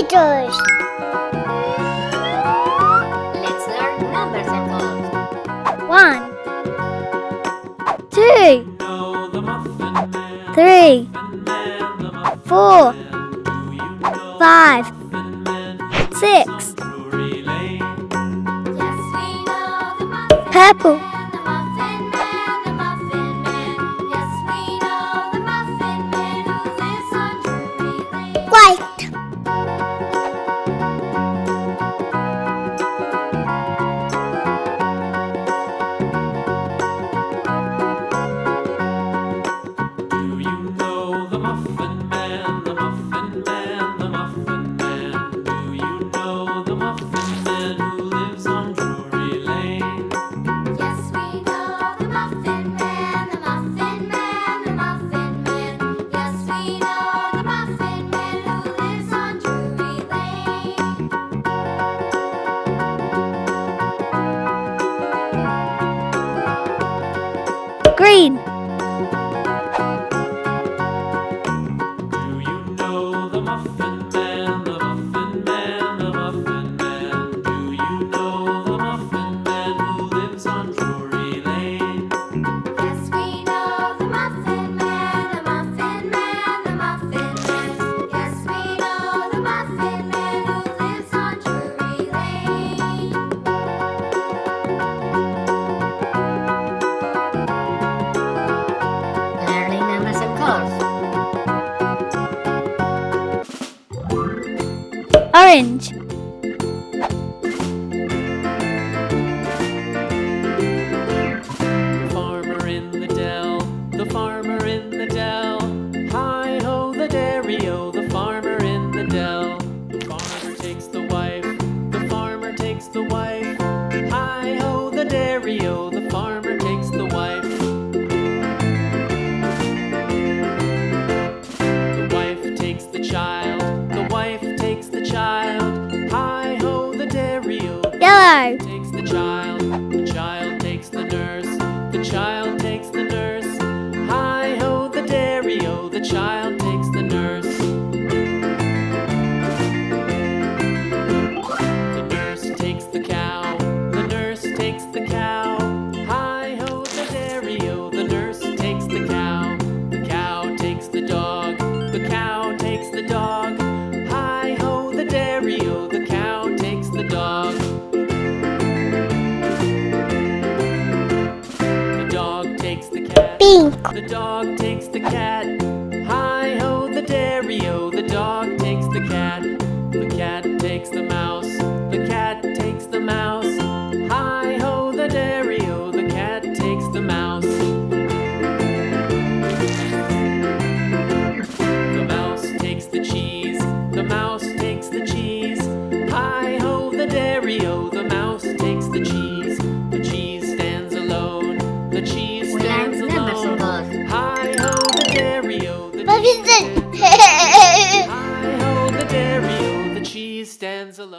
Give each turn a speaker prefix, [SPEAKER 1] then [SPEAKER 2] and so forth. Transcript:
[SPEAKER 1] meters.
[SPEAKER 2] Let's learn numbers and colors.
[SPEAKER 1] One, two, three, four, five, six. Purple.
[SPEAKER 2] off
[SPEAKER 1] orange.
[SPEAKER 3] The farmer in the dell, the farmer in the dell. Hi-ho the dairy-o, the farmer in the dell. The farmer takes the wife, the farmer takes the wife. Hi-ho the dairy-o,
[SPEAKER 1] Yellow.
[SPEAKER 3] Takes the child, the child takes the nurse, the child takes the nurse. Hi ho, the dairy the child
[SPEAKER 1] pink.
[SPEAKER 3] The dog takes the cat. Hi ho, the dairy o. The dog takes the cat. stands alone.